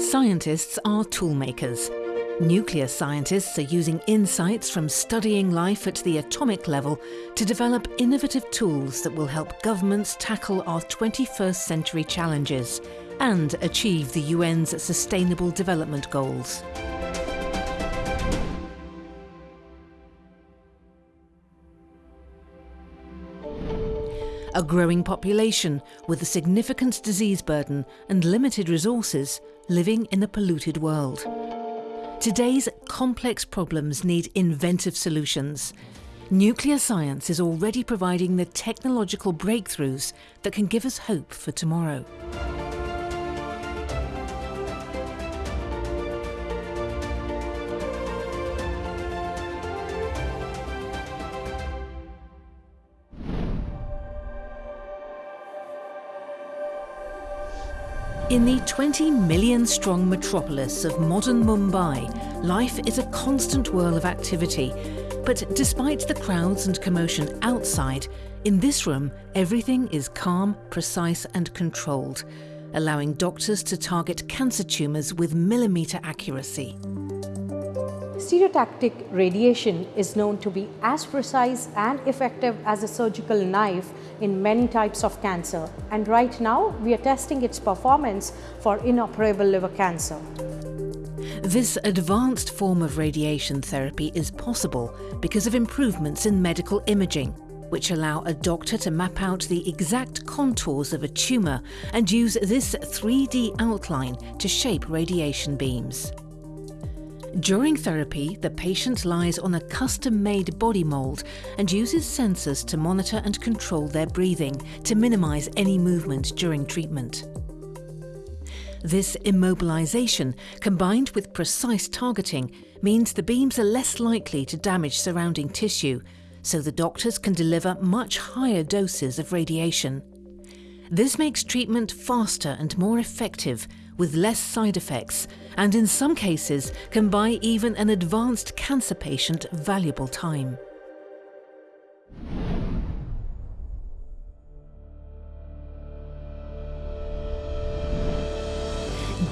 Scientists are toolmakers. Nuclear scientists are using insights from studying life at the atomic level to develop innovative tools that will help governments tackle our 21st century challenges and achieve the UN's Sustainable Development Goals. A growing population with a significant disease burden and limited resources living in a polluted world. Today's complex problems need inventive solutions. Nuclear science is already providing the technological breakthroughs that can give us hope for tomorrow. In the 20 million strong metropolis of modern Mumbai, life is a constant whirl of activity. But despite the crowds and commotion outside, in this room everything is calm, precise and controlled, allowing doctors to target cancer tumours with millimetre accuracy. Stereotactic radiation is known to be as precise and effective as a surgical knife in many types of cancer. And right now, we are testing its performance for inoperable liver cancer. This advanced form of radiation therapy is possible because of improvements in medical imaging, which allow a doctor to map out the exact contours of a tumour and use this 3D outline to shape radiation beams. During therapy, the patient lies on a custom-made body mould and uses sensors to monitor and control their breathing to minimise any movement during treatment. This immobilisation, combined with precise targeting, means the beams are less likely to damage surrounding tissue, so the doctors can deliver much higher doses of radiation. This makes treatment faster and more effective, with less side effects, and in some cases can buy even an advanced cancer patient valuable time.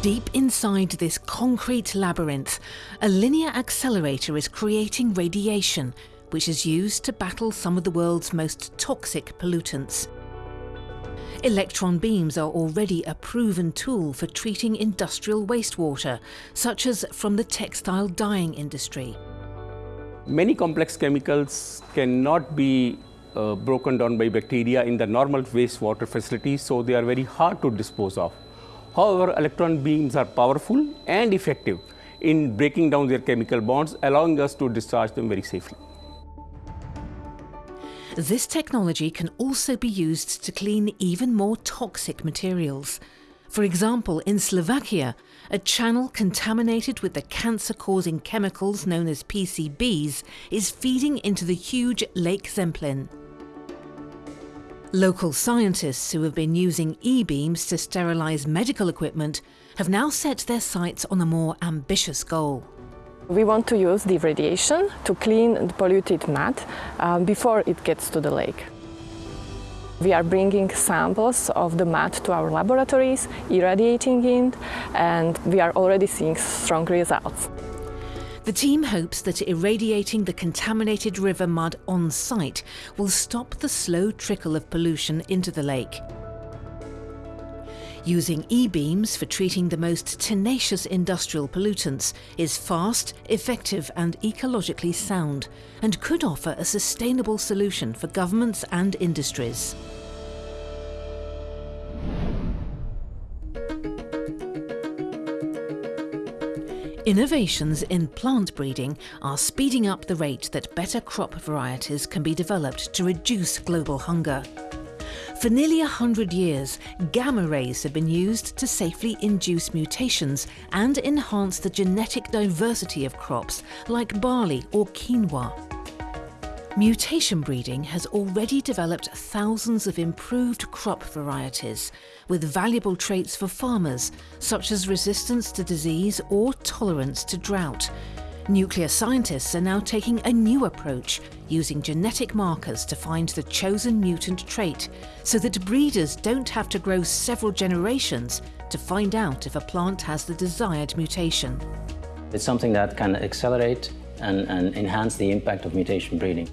Deep inside this concrete labyrinth, a linear accelerator is creating radiation, which is used to battle some of the world's most toxic pollutants. Electron beams are already a proven tool for treating industrial wastewater, such as from the textile dyeing industry. Many complex chemicals cannot be uh, broken down by bacteria in the normal wastewater facilities, so they are very hard to dispose of. However, electron beams are powerful and effective in breaking down their chemical bonds, allowing us to discharge them very safely. This technology can also be used to clean even more toxic materials. For example, in Slovakia, a channel contaminated with the cancer-causing chemicals known as PCBs is feeding into the huge Lake Zemplin. Local scientists who have been using e-beams to sterilise medical equipment have now set their sights on a more ambitious goal. We want to use the radiation to clean the polluted mud um, before it gets to the lake. We are bringing samples of the mud to our laboratories, irradiating it, and we are already seeing strong results. The team hopes that irradiating the contaminated river mud on site will stop the slow trickle of pollution into the lake. Using e-beams for treating the most tenacious industrial pollutants is fast, effective and ecologically sound and could offer a sustainable solution for governments and industries. Innovations in plant breeding are speeding up the rate that better crop varieties can be developed to reduce global hunger. For nearly a hundred years, gamma rays have been used to safely induce mutations and enhance the genetic diversity of crops like barley or quinoa. Mutation breeding has already developed thousands of improved crop varieties with valuable traits for farmers, such as resistance to disease or tolerance to drought, Nuclear scientists are now taking a new approach, using genetic markers to find the chosen mutant trait, so that breeders don't have to grow several generations to find out if a plant has the desired mutation. It's something that can accelerate and, and enhance the impact of mutation breeding.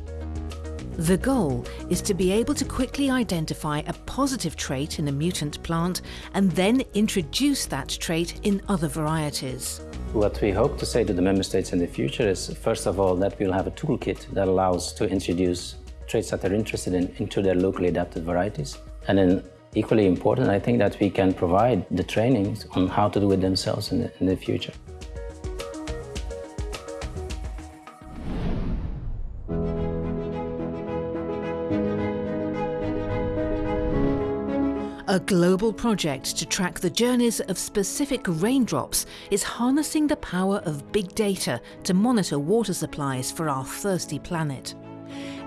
The goal is to be able to quickly identify a positive trait in a mutant plant and then introduce that trait in other varieties. What we hope to say to the member states in the future is, first of all, that we'll have a toolkit that allows to introduce traits that they're interested in into their locally adapted varieties. And then equally important, I think that we can provide the trainings on how to do it themselves in the, in the future. A global project to track the journeys of specific raindrops is harnessing the power of big data to monitor water supplies for our thirsty planet.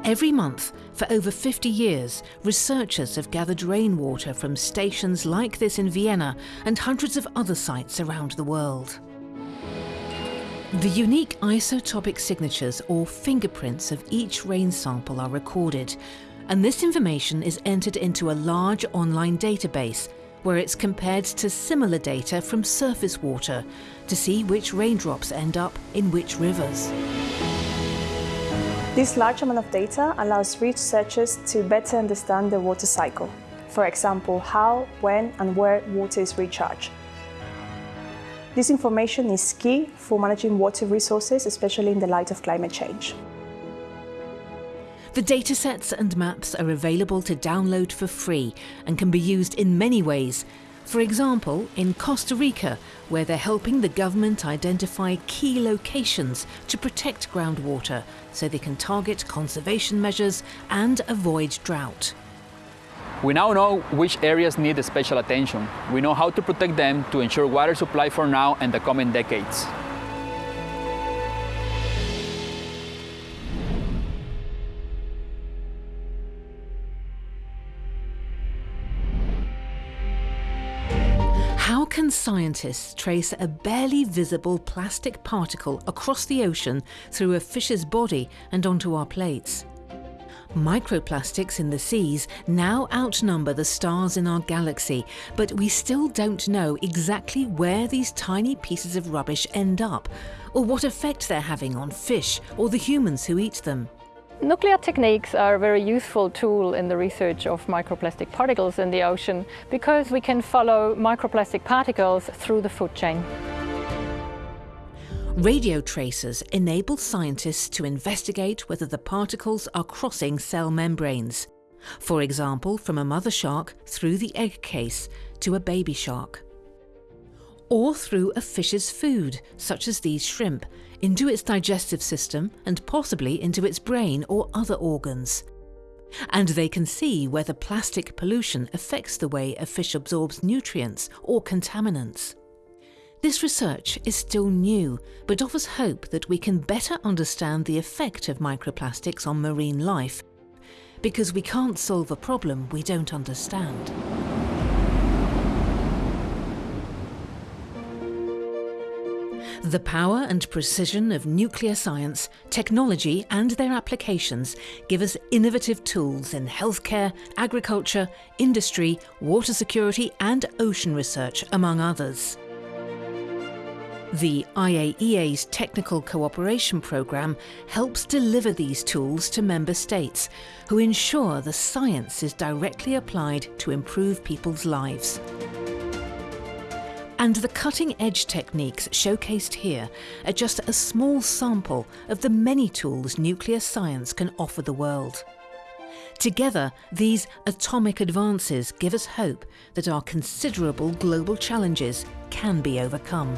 Every month, for over 50 years, researchers have gathered rainwater from stations like this in Vienna and hundreds of other sites around the world. The unique isotopic signatures or fingerprints of each rain sample are recorded, and this information is entered into a large online database where it's compared to similar data from surface water to see which raindrops end up in which rivers. This large amount of data allows researchers to better understand the water cycle. For example, how, when and where water is recharged. This information is key for managing water resources, especially in the light of climate change. The datasets and maps are available to download for free and can be used in many ways. For example, in Costa Rica, where they're helping the government identify key locations to protect groundwater so they can target conservation measures and avoid drought. We now know which areas need special attention. We know how to protect them to ensure water supply for now and the coming decades. Scientists trace a barely visible plastic particle across the ocean through a fish's body and onto our plates? Microplastics in the seas now outnumber the stars in our galaxy, but we still don't know exactly where these tiny pieces of rubbish end up, or what effect they're having on fish or the humans who eat them. Nuclear techniques are a very useful tool in the research of microplastic particles in the ocean because we can follow microplastic particles through the food chain. Radio tracers enable scientists to investigate whether the particles are crossing cell membranes. For example, from a mother shark through the egg case to a baby shark. Or through a fish's food, such as these shrimp, into its digestive system and possibly into its brain or other organs. And they can see whether plastic pollution affects the way a fish absorbs nutrients or contaminants. This research is still new, but offers hope that we can better understand the effect of microplastics on marine life, because we can't solve a problem we don't understand. The power and precision of nuclear science, technology and their applications give us innovative tools in healthcare, agriculture, industry, water security and ocean research, among others. The IAEA's Technical Cooperation Programme helps deliver these tools to member states, who ensure the science is directly applied to improve people's lives. And the cutting-edge techniques showcased here are just a small sample of the many tools nuclear science can offer the world. Together, these atomic advances give us hope that our considerable global challenges can be overcome.